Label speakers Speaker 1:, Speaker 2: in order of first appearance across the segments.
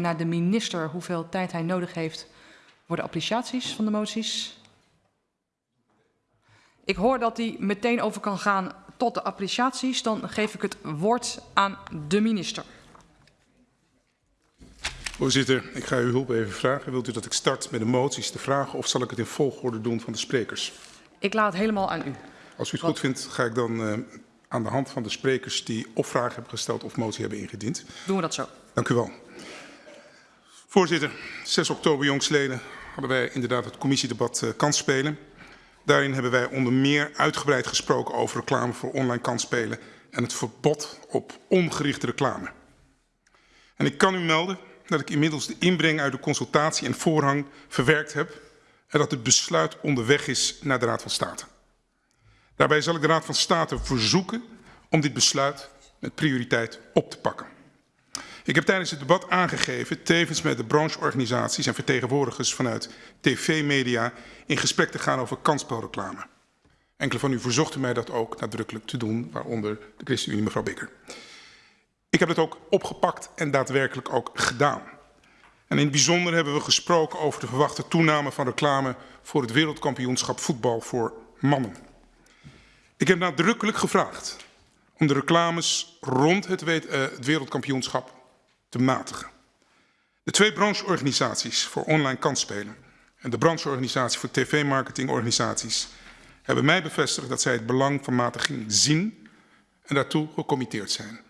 Speaker 1: naar de minister hoeveel tijd hij nodig heeft voor de appreciaties van de moties. Ik hoor dat hij meteen over kan gaan tot de appreciaties. Dan geef ik het woord aan de minister.
Speaker 2: Voorzitter, ik ga uw hulp even vragen. Wilt u dat ik start met de moties te vragen of zal ik het in volgorde doen van de sprekers?
Speaker 1: Ik laat het helemaal aan u.
Speaker 2: Als u het goed vindt, ga ik dan uh, aan de hand van de sprekers die of vragen hebben gesteld of motie hebben ingediend.
Speaker 1: Doen we dat zo.
Speaker 2: Dank u wel. Voorzitter, 6 oktober jongsleden hadden wij inderdaad het commissiedebat uh, kansspelen. Daarin hebben wij onder meer uitgebreid gesproken over reclame voor online kansspelen en het verbod op ongerichte reclame. En ik kan u melden dat ik inmiddels de inbreng uit de consultatie en voorhang verwerkt heb en dat het besluit onderweg is naar de Raad van State. Daarbij zal ik de Raad van State verzoeken om dit besluit met prioriteit op te pakken. Ik heb tijdens het debat aangegeven, tevens met de brancheorganisaties en vertegenwoordigers vanuit tv-media, in gesprek te gaan over kansspelreclame. Enkele van u verzochten mij dat ook nadrukkelijk te doen, waaronder de ChristenUnie mevrouw Bikker. Ik heb het ook opgepakt en daadwerkelijk ook gedaan. En in het bijzonder hebben we gesproken over de verwachte toename van reclame voor het wereldkampioenschap voetbal voor mannen. Ik heb nadrukkelijk gevraagd om de reclames rond het, het wereldkampioenschap te matigen. De twee brancheorganisaties voor online kansspelen en de brancheorganisatie voor tv-marketingorganisaties hebben mij bevestigd dat zij het belang van matiging zien en daartoe gecommitteerd zijn.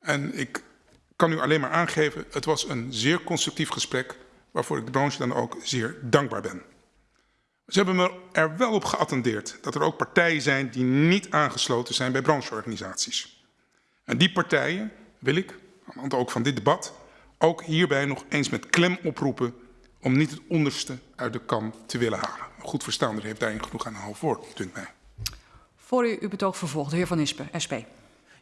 Speaker 2: En ik kan u alleen maar aangeven, het was een zeer constructief gesprek waarvoor ik de branche dan ook zeer dankbaar ben. Ze hebben me er wel op geattendeerd dat er ook partijen zijn die niet aangesloten zijn bij brancheorganisaties. En die partijen wil ik, aan de hand ook van dit debat, ook hierbij nog eens met klem oproepen om niet het onderste uit de kan te willen halen. Een goed verstaander heeft daarin genoeg aan een half woord, dunkt mij.
Speaker 1: Voor u uw betoog vervolgt, de heer Van Ispen, SP.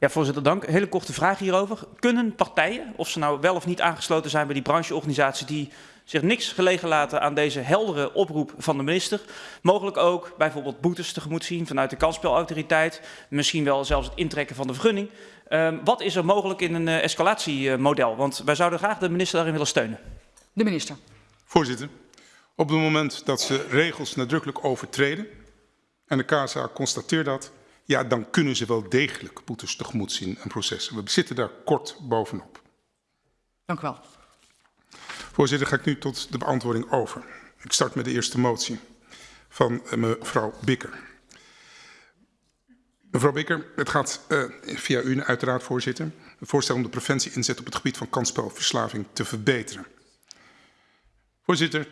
Speaker 3: Ja, voorzitter, dank. Hele korte vraag hierover. Kunnen partijen, of ze nou wel of niet aangesloten zijn bij die brancheorganisatie, die zich niks gelegen laten aan deze heldere oproep van de minister, mogelijk ook bijvoorbeeld boetes tegemoet zien vanuit de kansspelautoriteit, misschien wel zelfs het intrekken van de vergunning. Um, wat is er mogelijk in een uh, escalatiemodel? Want wij zouden graag de minister daarin willen steunen.
Speaker 1: De minister.
Speaker 2: Voorzitter, op het moment dat ze regels nadrukkelijk overtreden en de KSA constateert dat, ja, dan kunnen ze wel degelijk boetes tegemoet zien en processen. We zitten daar kort bovenop.
Speaker 1: Dank u wel.
Speaker 2: Voorzitter, ga ik nu tot de beantwoording over. Ik start met de eerste motie van eh, mevrouw Bikker. Mevrouw Bikker, het gaat uh, via u uiteraard, voorzitter, een voorstel om de preventie inzet op het gebied van kansspelverslaving te verbeteren. Voorzitter,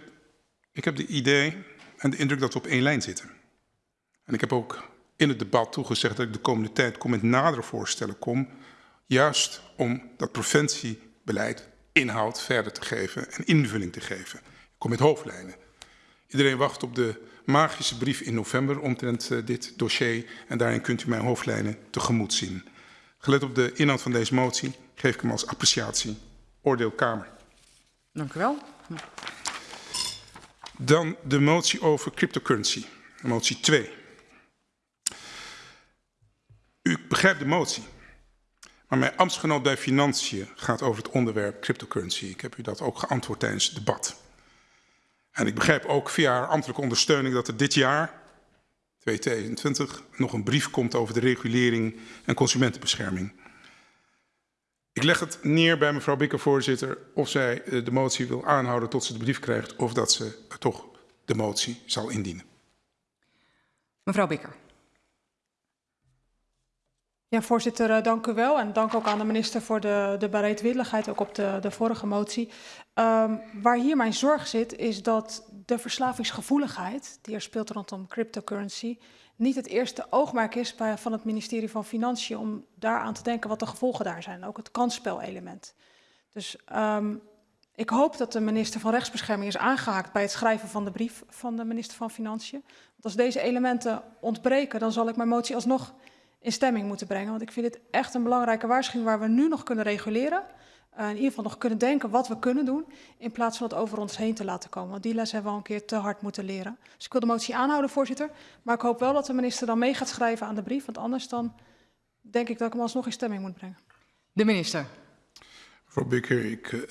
Speaker 2: ik heb de idee en de indruk dat we op één lijn zitten. En ik heb ook in het debat toegezegd dat ik de komende tijd kom met nadere voorstellen kom, juist om dat preventiebeleid inhoud verder te geven en invulling te geven. Ik kom met hoofdlijnen. Iedereen wacht op de magische brief in november omtrent uh, dit dossier en daarin kunt u mijn hoofdlijnen tegemoet zien. Gelet op de inhoud van deze motie geef ik hem als appreciatie. Oordeel Kamer.
Speaker 1: Dank u wel.
Speaker 2: Dan de motie over cryptocurrency, motie 2. U begrijpt de motie. Maar mijn ambtsgenoot bij Financiën gaat over het onderwerp cryptocurrency. Ik heb u dat ook geantwoord tijdens het debat. En ik begrijp ook via haar ambtelijke ondersteuning dat er dit jaar, 2022, nog een brief komt over de regulering en consumentenbescherming. Ik leg het neer bij mevrouw Bikker, voorzitter, of zij eh, de motie wil aanhouden tot ze de brief krijgt of dat ze toch de motie zal indienen.
Speaker 1: Mevrouw Bikker.
Speaker 4: Ja, voorzitter, uh, dank u wel. En dank ook aan de minister voor de, de bereidwilligheid, ook op de, de vorige motie. Um, waar hier mijn zorg zit, is dat de verslavingsgevoeligheid die er speelt rondom cryptocurrency niet het eerste oogmerk is van het ministerie van Financiën om daaraan te denken wat de gevolgen daar zijn. Ook het kansspelelement. Dus um, ik hoop dat de minister van Rechtsbescherming is aangehaakt bij het schrijven van de brief van de minister van Financiën. Want als deze elementen ontbreken, dan zal ik mijn motie alsnog in stemming moeten brengen. Want ik vind dit echt een belangrijke waarschuwing waar we nu nog kunnen reguleren. Uh, in ieder geval nog kunnen denken wat we kunnen doen. In plaats van het over ons heen te laten komen. Want die les hebben we al een keer te hard moeten leren. Dus ik wil de motie aanhouden, voorzitter. Maar ik hoop wel dat de minister dan mee gaat schrijven aan de brief. Want anders dan denk ik dat ik hem alsnog in stemming moet brengen.
Speaker 1: De minister.
Speaker 2: Mevrouw Bikker, ik, uh,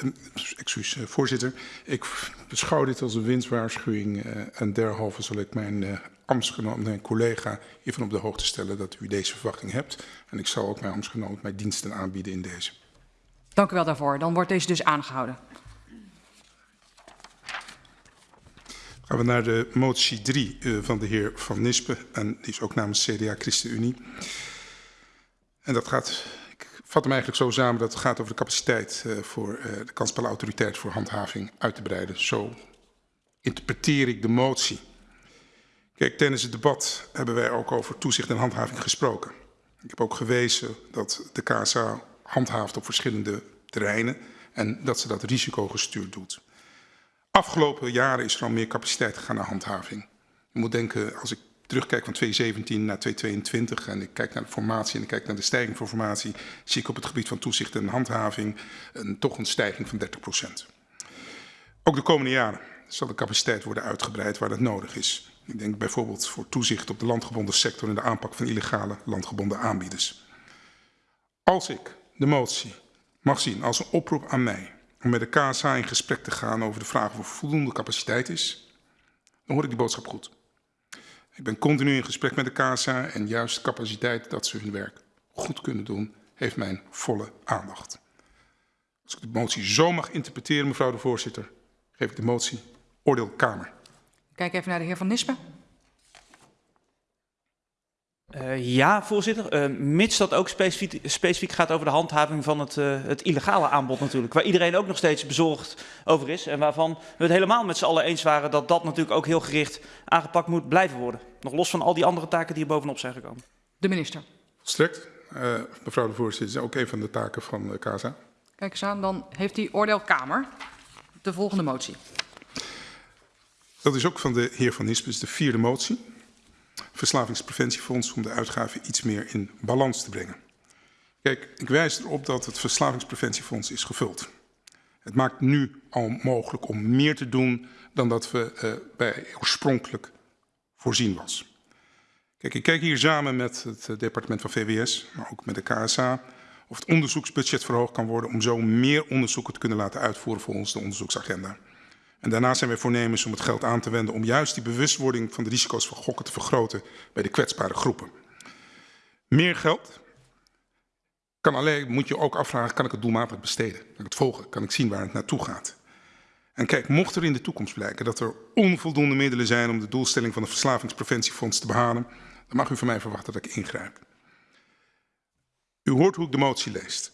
Speaker 2: excuus, uh, voorzitter. Ik beschouw dit als een winstwaarschuwing uh, en derhalve zal ik mijn ambtsgenoot, mijn collega hiervan op de hoogte stellen dat u deze verwachting hebt. En ik zal ook mijn ambtsgenoot mijn diensten aanbieden in deze.
Speaker 1: Dank u wel daarvoor. Dan wordt deze dus aangehouden.
Speaker 2: Gaan we naar de motie 3 uh, van de heer Van Nispen. En die is ook namens CDA ChristenUnie. En dat gaat, vat hem eigenlijk zo samen dat het gaat over de capaciteit uh, voor uh, de kansspelautoriteit voor handhaving uit te breiden. Zo interpreteer ik de motie. Kijk, tijdens het debat hebben wij ook over toezicht en handhaving gesproken. Ik heb ook gewezen dat de KSA handhaaft op verschillende terreinen en dat ze dat risicogestuurd doet. Afgelopen jaren is er al meer capaciteit gegaan naar handhaving. Je moet denken, als ik terugkijk van 2017 naar 2022 en ik kijk naar de formatie en ik kijk naar de stijging van formatie, zie ik op het gebied van toezicht en handhaving een, toch een stijging van 30%. Ook de komende jaren zal de capaciteit worden uitgebreid waar dat nodig is. Ik denk bijvoorbeeld voor toezicht op de landgebonden sector en de aanpak van illegale landgebonden aanbieders. Als ik de motie mag zien als een oproep aan mij om met de KSA in gesprek te gaan over de vraag of er voldoende capaciteit is, dan hoor ik die boodschap goed. Ik ben continu in gesprek met de KSA en juist de capaciteit dat ze hun werk goed kunnen doen, heeft mijn volle aandacht. Als ik de motie zo mag interpreteren, mevrouw de voorzitter, geef ik de motie oordeel Kamer.
Speaker 1: Kijk even naar de heer Van Nispen.
Speaker 3: Uh, ja, voorzitter. Uh, mits dat ook specifiek, specifiek, gaat over de handhaving van het, uh, het, illegale aanbod natuurlijk. Waar iedereen ook nog steeds bezorgd over is. En waarvan we het helemaal met z'n allen eens waren dat dat natuurlijk ook heel gericht aangepakt moet blijven worden. Nog los van al die andere taken die er bovenop zijn gekomen.
Speaker 1: De minister.
Speaker 2: Volstrekt. mevrouw de voorzitter, is ook een van de taken van de KSA.
Speaker 1: Kijk eens aan, dan heeft die oordeel Kamer de volgende motie.
Speaker 2: Dat is ook van de heer Van Nispes, de vierde motie. Verslavingspreventiefonds om de uitgaven iets meer in balans te brengen. Kijk, ik wijs erop dat het Verslavingspreventiefonds is gevuld. Het maakt nu al mogelijk om meer te doen dan dat we uh, bij oorspronkelijk voorzien was. Kijk, ik kijk hier samen met het departement van VWS, maar ook met de KSA, of het onderzoeksbudget verhoogd kan worden om zo meer onderzoeken te kunnen laten uitvoeren volgens de onderzoeksagenda. En daarna zijn wij voornemens om het geld aan te wenden om juist die bewustwording van de risico's van gokken te vergroten bij de kwetsbare groepen. Meer geld kan alleen, moet je ook afvragen, kan ik het doelmatig besteden? Kan ik het volgen? Kan ik zien waar het naartoe gaat? En kijk, mocht er in de toekomst blijken dat er onvoldoende middelen zijn om de doelstelling van het Verslavingspreventiefonds te behalen, dan mag u van mij verwachten dat ik ingrijp. U hoort hoe ik de motie leest.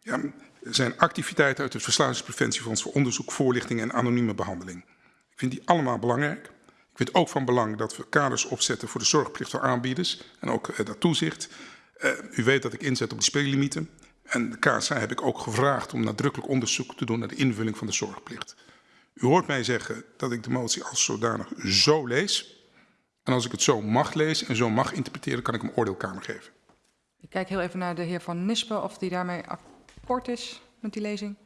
Speaker 2: Ja, zijn activiteiten uit het Verslavingspreventiefonds voor onderzoek, voorlichting en anonieme behandeling. Ik vind die allemaal belangrijk. Ik vind ook van belang dat we kaders opzetten voor de zorgplicht voor aanbieders en ook uh, dat toezicht. Uh, u weet dat ik inzet op die speellimieten. En de KSA heb ik ook gevraagd om nadrukkelijk onderzoek te doen naar de invulling van de zorgplicht. U hoort mij zeggen dat ik de motie als zodanig zo lees. En als ik het zo mag lezen en zo mag interpreteren, kan ik hem oordeelkamer geven.
Speaker 1: Ik kijk heel even naar de heer Van Nispen of die daarmee akkoord is met die lezing.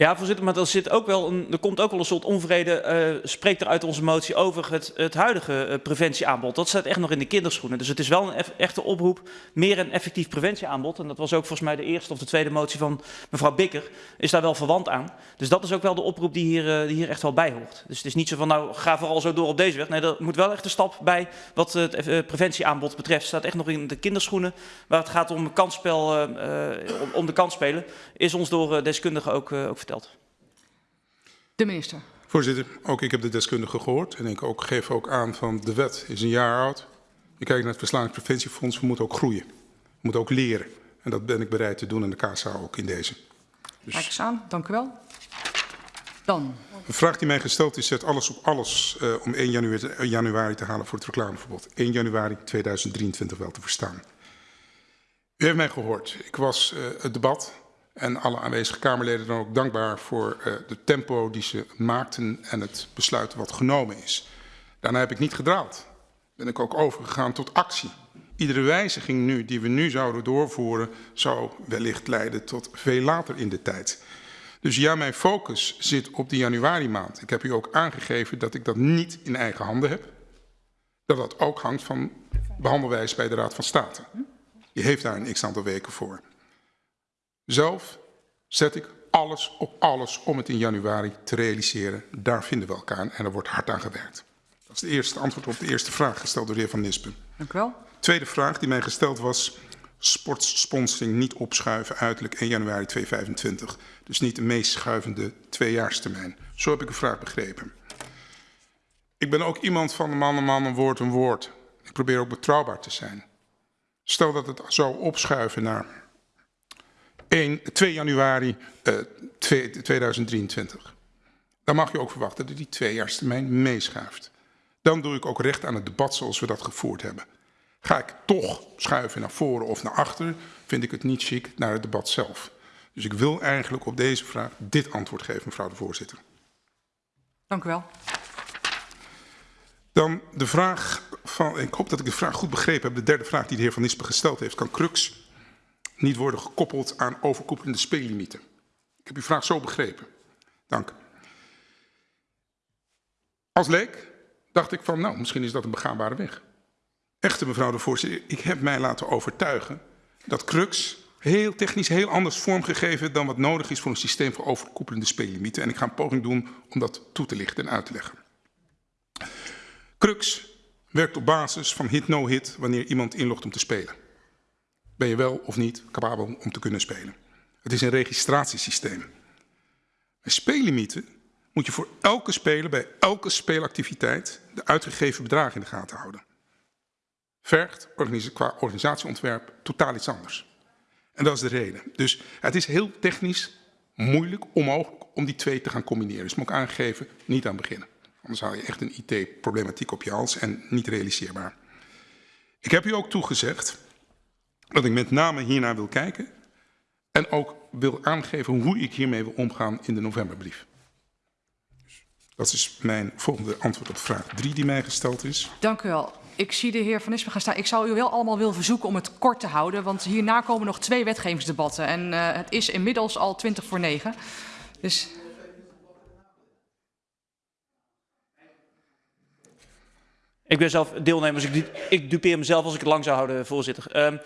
Speaker 3: Ja, voorzitter, maar er, zit ook wel een, er komt ook wel een soort onvrede, uh, spreekt er uit onze motie over het, het huidige uh, preventieaanbod. Dat staat echt nog in de kinderschoenen. Dus het is wel een echte oproep, meer een effectief preventieaanbod. En dat was ook volgens mij de eerste of de tweede motie van mevrouw Bikker, is daar wel verwant aan. Dus dat is ook wel de oproep die hier, uh, die hier echt wel bij hoort. Dus het is niet zo van, nou, ga vooral zo door op deze weg. Nee, er moet wel echt een stap bij wat het preventieaanbod betreft. staat echt nog in de kinderschoenen. Waar het gaat om kansspel, om, om de kansspelen, is ons door deskundigen ook, ook verteld.
Speaker 1: De minister.
Speaker 2: Voorzitter, ook ik heb de deskundigen gehoord en ik ook, geef ook aan van de wet is een jaar oud. Je kijkt naar het Verslavingspreventiefonds, we moeten ook groeien. We moeten ook leren. En dat ben ik bereid te doen en de KSA ook in deze.
Speaker 1: Dus... Kijk eens aan, dank u wel. Dan.
Speaker 2: De vraag die mij gesteld is, zet alles op alles uh, om 1 januari, januari te halen voor het reclameverbod. 1 januari 2023 wel te verstaan. U heeft mij gehoord. Ik was uh, het debat en alle aanwezige Kamerleden dan ook dankbaar voor uh, de tempo die ze maakten en het besluit wat genomen is. Daarna heb ik niet gedraald. Ben ik ook overgegaan tot actie. Iedere wijziging nu die we nu zouden doorvoeren zou wellicht leiden tot veel later in de tijd. Dus ja, mijn focus zit op de januari maand. Ik heb u ook aangegeven dat ik dat niet in eigen handen heb. Dat dat ook hangt van behandelwijze bij de Raad van State. Die heeft daar een x aantal weken voor. Zelf zet ik alles op alles om het in januari te realiseren. Daar vinden we elkaar aan en er wordt hard aan gewerkt. Dat is het eerste antwoord op de eerste vraag gesteld door de heer Van Nispen.
Speaker 1: Dank u wel.
Speaker 2: Tweede vraag die mij gesteld was, sportsponsoring niet opschuiven uiterlijk 1 januari 2025. Dus niet de meest schuivende tweejaarstermijn. Zo heb ik uw vraag begrepen. Ik ben ook iemand van een man, een man, een woord, een woord. Ik probeer ook betrouwbaar te zijn. Stel dat het zou opschuiven naar 1, 2 januari uh, 2023. Dan mag je ook verwachten dat die tweejaarstermijn meeschuift. Dan doe ik ook recht aan het debat zoals we dat gevoerd hebben. Ga ik toch schuiven naar voren of naar achter, vind ik het niet chic naar het debat zelf. Dus ik wil eigenlijk op deze vraag dit antwoord geven, mevrouw de voorzitter.
Speaker 1: Dank u wel.
Speaker 2: Dan de vraag van, ik hoop dat ik de vraag goed begrepen heb, de derde vraag die de heer Van Nispen gesteld heeft. Kan Crux niet worden gekoppeld aan overkoepelende speellimieten? Ik heb uw vraag zo begrepen. Dank. Als leek dacht ik van, nou, misschien is dat een begaanbare weg. Echter, mevrouw de voorzitter, ik heb mij laten overtuigen dat Crux heel technisch heel anders vormgegeven dan wat nodig is voor een systeem voor overkoepelende speellimieten. En ik ga een poging doen om dat toe te lichten en uit te leggen. Crux werkt op basis van hit-no-hit wanneer iemand inlogt om te spelen. Ben je wel of niet capabel om te kunnen spelen? Het is een registratiesysteem. Bij speellimieten moet je voor elke speler bij elke speelactiviteit de uitgegeven bedragen in de gaten houden. Vergt qua organisatieontwerp totaal iets anders. En dat is de reden. Dus het is heel technisch moeilijk, onmogelijk om die twee te gaan combineren. Dus moet ik aangeven, niet aan beginnen. Anders haal je echt een IT-problematiek op je hals en niet realiseerbaar. Ik heb u ook toegezegd dat ik met name hiernaar wil kijken en ook wil aangeven hoe ik hiermee wil omgaan in de novemberbrief. Dus dat is mijn volgende antwoord op vraag 3 die mij gesteld is.
Speaker 1: Dank u wel. Ik zie de heer Van Nispen gaan staan. Ik zou u wel allemaal willen verzoeken om het kort te houden, want hierna komen nog twee wetgevingsdebatten. En uh, het is inmiddels al 20 voor 9. Dus
Speaker 3: Ik ben zelf deelnemer, dus ik, ik dupeer mezelf als ik het lang zou houden, voorzitter. Um,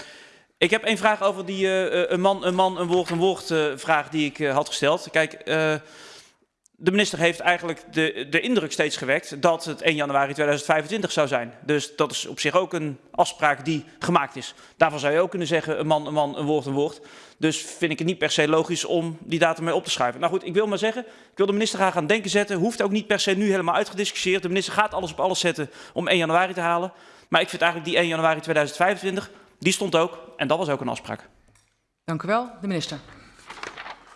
Speaker 3: ik heb een vraag over die uh, een man, een man, een woord, een woord uh, vraag die ik had gesteld. Kijk, de minister heeft eigenlijk de, de indruk steeds gewekt dat het 1 januari 2025 zou zijn. Dus dat is op zich ook een afspraak die gemaakt is. Daarvan zou je ook kunnen zeggen, een man, een man, een woord, een woord. Dus vind ik het niet per se logisch om die datum mee op te schrijven. Nou goed, ik wil maar zeggen, ik wil de minister graag aan denken zetten. Hoeft ook niet per se nu helemaal uitgediscussieerd. De minister gaat alles op alles zetten om 1 januari te halen. Maar ik vind eigenlijk die 1 januari 2025, die stond ook. En dat was ook een afspraak.
Speaker 1: Dank u wel, de minister.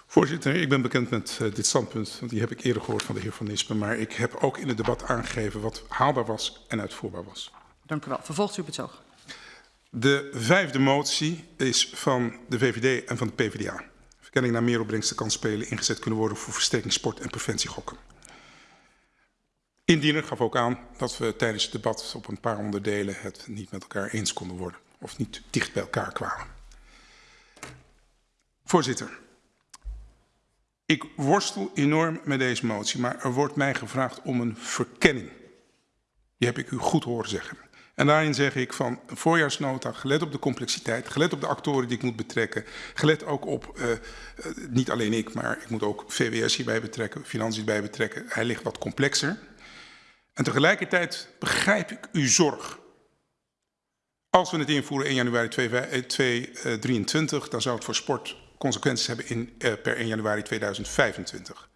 Speaker 2: Voorzitter, ik ben bekend met uh, dit standpunt, want die heb ik eerder gehoord van de heer Van Nispen. Maar ik heb ook in het debat aangegeven wat haalbaar was en uitvoerbaar was.
Speaker 1: Dank u wel. Vervolgt u op het zoog.
Speaker 2: De vijfde motie is van de VVD en van de PvdA. Verkenning naar meer opbrengsten kan spelen ingezet kunnen worden voor versterking sport en preventie gokken. Indiener gaf ook aan dat we tijdens het debat op een paar onderdelen het niet met elkaar eens konden worden. Of niet dicht bij elkaar kwamen. Voorzitter. Ik worstel enorm met deze motie, maar er wordt mij gevraagd om een verkenning. Die heb ik u goed horen zeggen. En daarin zeg ik van voorjaarsnota, gelet op de complexiteit, gelet op de actoren die ik moet betrekken, gelet ook op, uh, niet alleen ik, maar ik moet ook VWS hierbij betrekken, financiën bij betrekken. Hij ligt wat complexer. En tegelijkertijd begrijp ik uw zorg. Als we het invoeren 1 januari 2023, dan zou het voor sport consequenties hebben in, uh, per 1 januari 2025.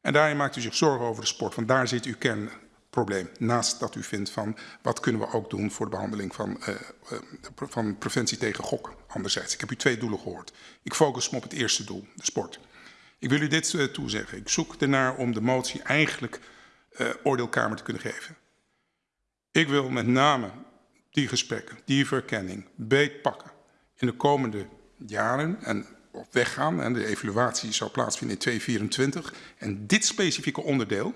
Speaker 2: En daarin maakt u zich zorgen over de sport, want daar zit uw kernprobleem. Naast dat u vindt van wat kunnen we ook doen voor de behandeling van, uh, van preventie tegen gokken. Anderzijds, ik heb u twee doelen gehoord. Ik focus me op het eerste doel, de sport. Ik wil u dit toezeggen. Ik zoek ernaar om de motie eigenlijk oordeelkamer te kunnen geven. Ik wil met name die gesprekken, die verkenning, beetpakken in de komende jaren en op weg gaan. En de evaluatie zou plaatsvinden in 2024. En dit specifieke onderdeel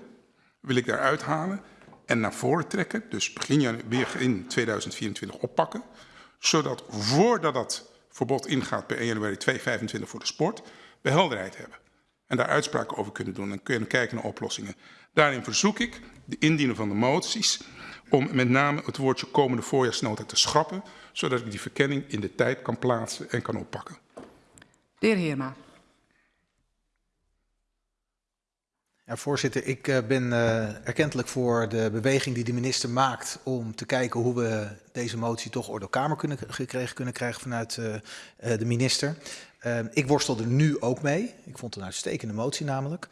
Speaker 2: wil ik daaruit halen en naar voren trekken. Dus begin weer in 2024 oppakken. Zodat voordat dat verbod ingaat per 1 januari 2025 voor de sport, we helderheid hebben. En daar uitspraken over kunnen doen en kunnen kijken naar oplossingen. Daarin verzoek ik de indiener van de moties om met name het woordje komende voorjaarsnota te schrappen, zodat ik die verkenning in de tijd kan plaatsen en kan oppakken.
Speaker 1: De heer Heerma.
Speaker 5: Ja, voorzitter, ik uh, ben uh, erkentelijk voor de beweging die de minister maakt om te kijken hoe we deze motie toch orde Kamer kunnen, gekregen kunnen krijgen vanuit uh, de minister. Ehm, ik worstel er nu ook mee. Ik vond het een uitstekende motie namelijk.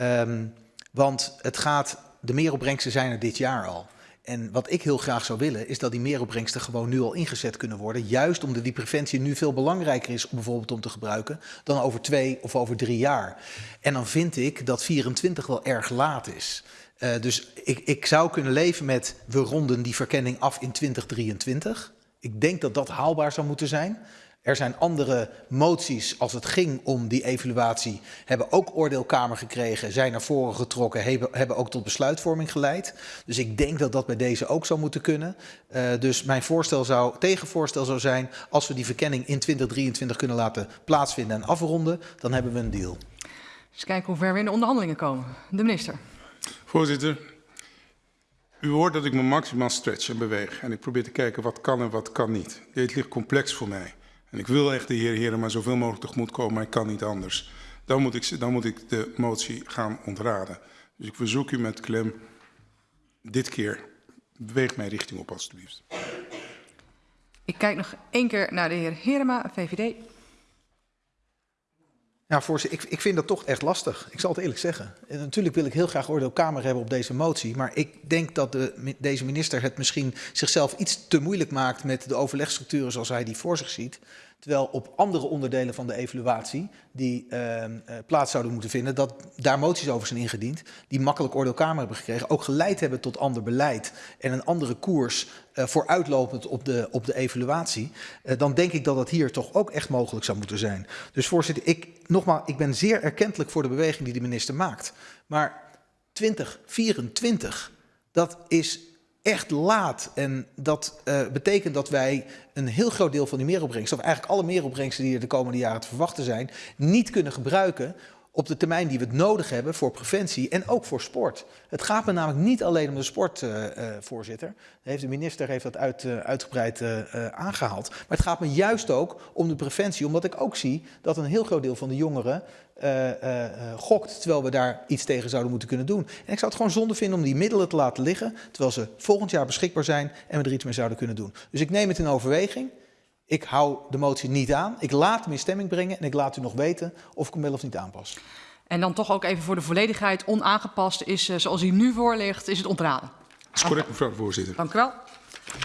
Speaker 5: Um, want het gaat, de meeropbrengsten zijn er dit jaar al. En wat ik heel graag zou willen, is dat die meeropbrengsten gewoon nu al ingezet kunnen worden. Juist omdat die preventie nu veel belangrijker is, bijvoorbeeld om te gebruiken, dan over twee of over drie jaar. En dan vind ik dat 24 wel erg laat is. Uh, dus ik, ik zou kunnen leven met, we ronden die verkenning af in 2023. Ik denk dat dat haalbaar zou moeten zijn. Er zijn andere moties als het ging om die evaluatie, hebben ook oordeelkamer gekregen, zijn naar voren getrokken, hebben, hebben ook tot besluitvorming geleid. Dus ik denk dat dat bij deze ook zou moeten kunnen. Uh, dus mijn voorstel zou, tegenvoorstel zou zijn, als we die verkenning in 2023 kunnen laten plaatsvinden en afronden, dan hebben we een deal.
Speaker 1: Eens kijken hoe ver we in de onderhandelingen komen. De minister.
Speaker 2: Voorzitter, u hoort dat ik me maximaal stretch en beweeg. En ik probeer te kijken wat kan en wat kan niet. Dit ligt complex voor mij. En ik wil echt de heer Heren maar zoveel mogelijk tegemoet komen, maar ik kan niet anders. Dan moet ik, dan moet ik de motie gaan ontraden. Dus ik verzoek u met klem, dit keer, beweeg mij richting op alstublieft.
Speaker 1: Ik kijk nog één keer naar de heer Herema, VVD.
Speaker 5: Ja, voorzitter, ik, ik vind dat toch echt lastig. Ik zal het eerlijk zeggen. En natuurlijk wil ik heel graag oordeelkamer hebben op deze motie. Maar ik denk dat de, deze minister het misschien zichzelf iets te moeilijk maakt met de overlegstructuren zoals hij die voor zich ziet. Terwijl op andere onderdelen van de evaluatie die uh, plaats zouden moeten vinden, dat daar moties over zijn ingediend, die makkelijk oordeelkamer hebben gekregen, ook geleid hebben tot ander beleid en een andere koers uh, vooruitlopend op de, op de evaluatie, uh, dan denk ik dat dat hier toch ook echt mogelijk zou moeten zijn. Dus voorzitter, ik, nogmaals, ik ben zeer erkentelijk voor de beweging die de minister maakt. Maar 2024, dat is echt laat. En dat uh, betekent dat wij een heel groot deel van die meeropbrengsten, of eigenlijk alle meeropbrengsten die er de komende jaren te verwachten zijn, niet kunnen gebruiken op de termijn die we het nodig hebben voor preventie en ook voor sport. Het gaat me namelijk niet alleen om de sport, uh, voorzitter. Heeft de minister heeft dat uit, uh, uitgebreid aangehaald. Maar het gaat me juist ook om de preventie, omdat ik ook zie dat een heel groot deel van de jongeren gokt, terwijl we daar iets tegen zouden moeten kunnen doen. En ik zou het gewoon zonde vinden om die middelen te laten liggen, terwijl ze volgend jaar beschikbaar zijn en we er iets mee zouden kunnen doen. Dus ik neem het in overweging. Ik hou de motie niet aan. Ik laat hem in stemming brengen en ik laat u nog weten of ik hem wel of niet aanpas.
Speaker 1: En dan toch ook even voor de volledigheid, onaangepast is uh, zoals hij nu voor ligt, is het ontraden.
Speaker 2: Dat is correct, mevrouw de voorzitter.
Speaker 1: Dank u wel.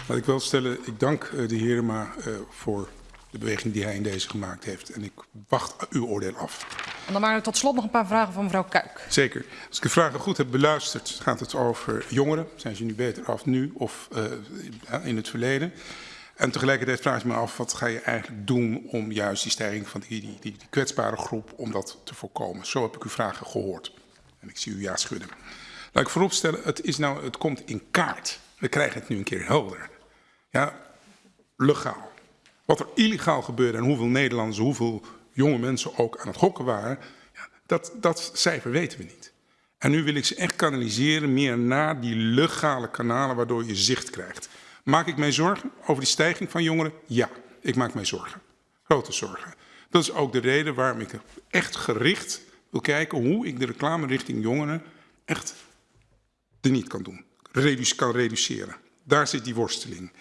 Speaker 2: Laat ik wel stellen, ik dank uh, de heer maar uh, voor de beweging die hij in deze gemaakt heeft. En ik wacht uw oordeel af.
Speaker 1: En dan maar tot slot nog een paar vragen van mevrouw Kuik.
Speaker 2: Zeker. Als ik de vragen goed heb beluisterd, gaat het over jongeren. Zijn ze nu beter af nu of in het verleden? En tegelijkertijd vraag ik me af, wat ga je eigenlijk doen om juist die stijging van die, die, die, die kwetsbare groep, om dat te voorkomen? Zo heb ik uw vragen gehoord. En ik zie u ja schudden. Laat ik vooropstellen, het, is nou, het komt in kaart. We krijgen het nu een keer helder. Ja, legaal. Wat er illegaal gebeurde en hoeveel Nederlanders, hoeveel jonge mensen ook aan het gokken waren, ja, dat, dat cijfer weten we niet. En nu wil ik ze echt kanaliseren meer naar die legale kanalen waardoor je zicht krijgt. Maak ik mij zorgen over die stijging van jongeren? Ja, ik maak mij zorgen. Grote zorgen. Dat is ook de reden waarom ik echt gericht wil kijken hoe ik de reclame richting jongeren echt niet kan doen. Kan reduceren. Daar zit die worsteling.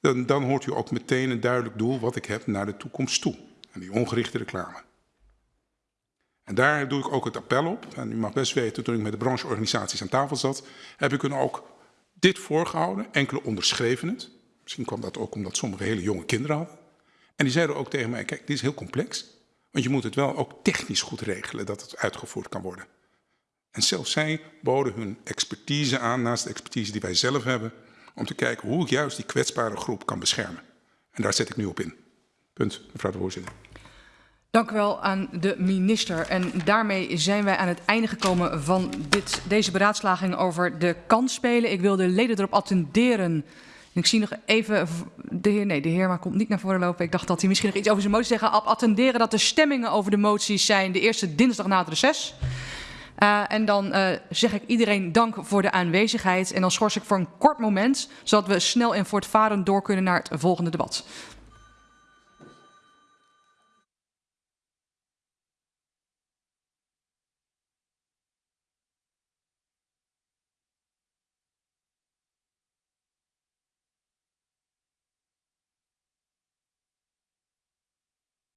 Speaker 2: Dan, dan hoort u ook meteen een duidelijk doel wat ik heb naar de toekomst toe. En die ongerichte reclame. En daar doe ik ook het appel op. En u mag best weten, toen ik met de brancheorganisaties aan tafel zat, heb ik hun ook dit voorgehouden. Enkele onderschreven het. Misschien kwam dat ook omdat sommige hele jonge kinderen hadden. En die zeiden ook tegen mij, kijk, dit is heel complex. Want je moet het wel ook technisch goed regelen dat het uitgevoerd kan worden. En zelfs zij boden hun expertise aan, naast de expertise die wij zelf hebben, om te kijken hoe ik juist die kwetsbare groep kan beschermen. En daar zet ik nu op in. Punt, mevrouw de voorzitter.
Speaker 1: Dank u wel aan de minister. En daarmee zijn wij aan het einde gekomen van dit, deze beraadslaging over de kansspelen. Ik wil de leden erop attenderen. Ik zie nog even, de heer, nee, de heer maar komt niet naar voren lopen. Ik dacht dat hij misschien nog iets over zijn motie zeggen. Attenderen dat de stemmingen over de moties zijn de eerste dinsdag na het reces. Uh, en dan uh, zeg ik iedereen dank voor de aanwezigheid. En dan schors ik voor een kort moment, zodat we snel en voortvarend door kunnen naar het volgende debat.